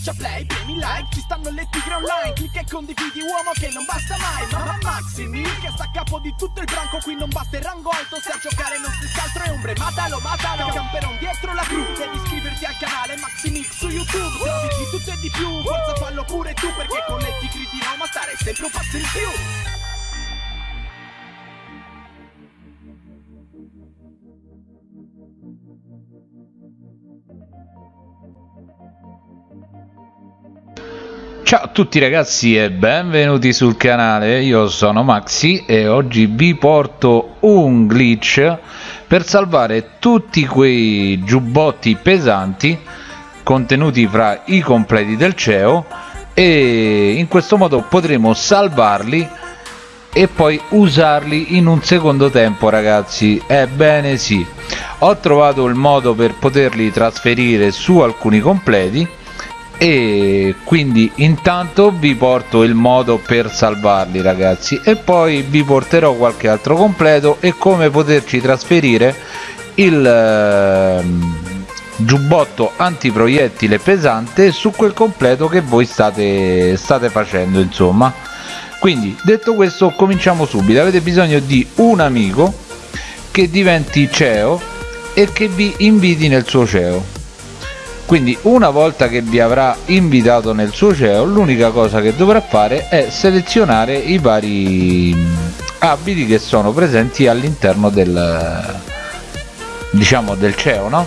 schiaccia play, premi like Ci stanno le tigre online Clicca e condividi uomo che non basta mai Mamma Maximi che sta a capo di tutto il branco Qui non basta il rango alto Se a giocare non si altro è ombre Matalo, matalo Camperon dietro la cru Devi iscriverti al canale Maximix su YouTube Trovi di tutto e di più Forza fallo pure tu Perché con le tigri di Roma stare sempre un passo in più Ciao a tutti ragazzi e benvenuti sul canale, io sono Maxi e oggi vi porto un glitch per salvare tutti quei giubbotti pesanti contenuti fra i completi del CEO e in questo modo potremo salvarli e poi usarli in un secondo tempo ragazzi. Ebbene sì ho trovato il modo per poterli trasferire su alcuni completi e quindi intanto vi porto il modo per salvarli ragazzi. E poi vi porterò qualche altro completo e come poterci trasferire il eh, giubbotto antiproiettile pesante su quel completo che voi state, state facendo insomma. Quindi detto questo cominciamo subito. Avete bisogno di un amico che diventi CEO e che vi inviti nel suo CEO quindi una volta che vi avrà invitato nel suo CEO l'unica cosa che dovrà fare è selezionare i vari abiti che sono presenti all'interno del diciamo del CEO no?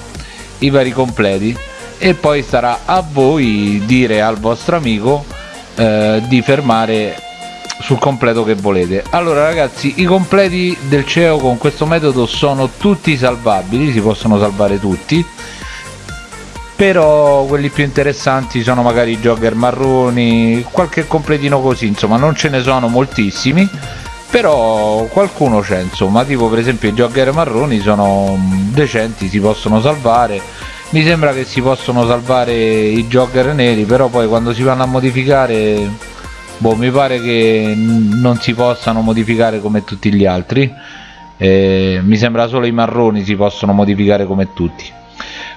i vari completi e poi sarà a voi dire al vostro amico eh, di fermare sul completo che volete. Allora ragazzi i completi del CEO con questo metodo sono tutti salvabili si possono salvare tutti però quelli più interessanti sono magari i jogger marroni qualche completino così insomma non ce ne sono moltissimi però qualcuno c'è insomma tipo per esempio i jogger marroni sono decenti si possono salvare mi sembra che si possono salvare i jogger neri però poi quando si vanno a modificare boh mi pare che non si possano modificare come tutti gli altri. Eh, mi sembra solo i marroni si possono modificare come tutti.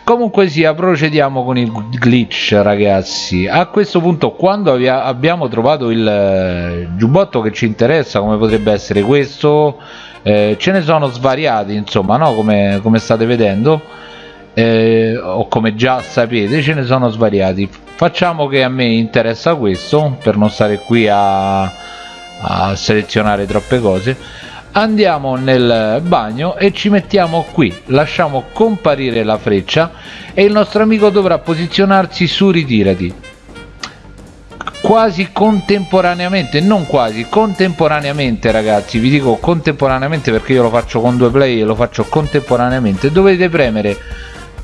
Comunque sia procediamo con il glitch ragazzi. A questo punto quando abbiamo trovato il eh, giubbotto che ci interessa come potrebbe essere questo eh, ce ne sono svariati insomma no? Come, come state vedendo eh, o come già sapete ce ne sono svariati. Facciamo che a me interessa questo per non stare qui a, a selezionare troppe cose. Andiamo nel bagno e ci mettiamo qui. Lasciamo comparire la freccia e il nostro amico dovrà posizionarsi su ritirati. Quasi contemporaneamente non quasi contemporaneamente ragazzi. Vi dico contemporaneamente perché io lo faccio con due play e lo faccio contemporaneamente. Dovete premere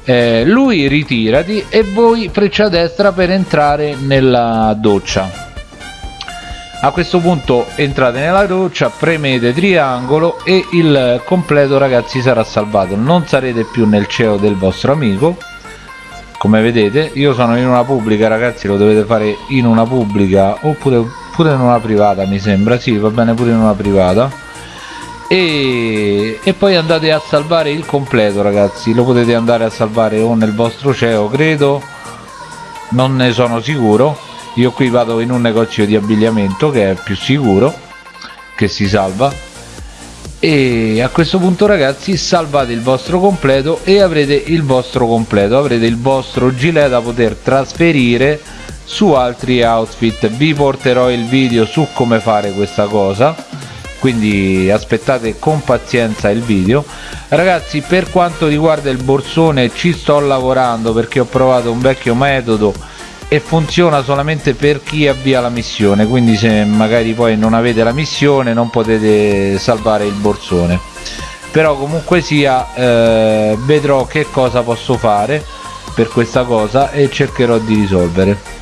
eh, lui ritirati e voi freccia destra per entrare nella doccia. A questo punto entrate nella doccia premete triangolo e il completo ragazzi sarà salvato. Non sarete più nel CEO del vostro amico. Come vedete io sono in una pubblica ragazzi lo dovete fare in una pubblica oppure pure in una privata mi sembra. Sì va bene pure in una privata e, e poi andate a salvare il completo ragazzi. Lo potete andare a salvare o nel vostro CEO credo. Non ne sono sicuro. Io qui vado in un negozio di abbigliamento che è più sicuro che si salva. E a questo punto ragazzi salvate il vostro completo e avrete il vostro completo. Avrete il vostro gilet da poter trasferire su altri outfit. Vi porterò il video su come fare questa cosa quindi aspettate con pazienza il video. Ragazzi per quanto riguarda il borsone ci sto lavorando perché ho provato un vecchio metodo e funziona solamente per chi avvia la missione. Quindi se magari poi non avete la missione non potete salvare il borsone. Però comunque sia eh, vedrò che cosa posso fare per questa cosa e cercherò di risolvere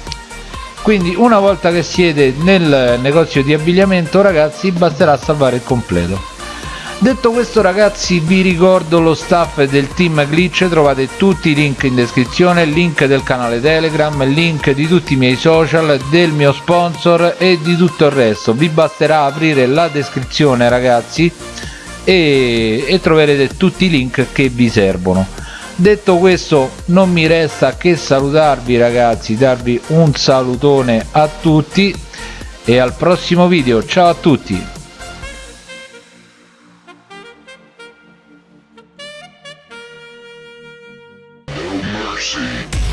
quindi una volta che siete nel negozio di abbigliamento ragazzi basterà salvare il completo Detto questo ragazzi vi ricordo lo staff del team glitch, trovate tutti i link in descrizione, link del canale telegram, link di tutti i miei social, del mio sponsor e di tutto il resto. Vi basterà aprire la descrizione ragazzi e, e troverete tutti i link che vi servono. Detto questo non mi resta che salutarvi ragazzi darvi un salutone a tutti e al prossimo video ciao a tutti mercy.